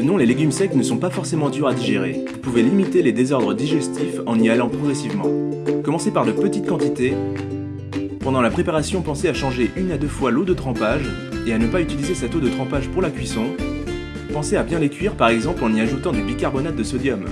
Non, les légumes secs ne sont pas forcément durs à digérer. Vous pouvez limiter les désordres digestifs en y allant progressivement. Commencez par de petites quantités. Pendant la préparation, pensez à changer une à deux fois l'eau de trempage et à ne pas utiliser cette eau de trempage pour la cuisson. Pensez à bien les cuire par exemple en y ajoutant du bicarbonate de sodium.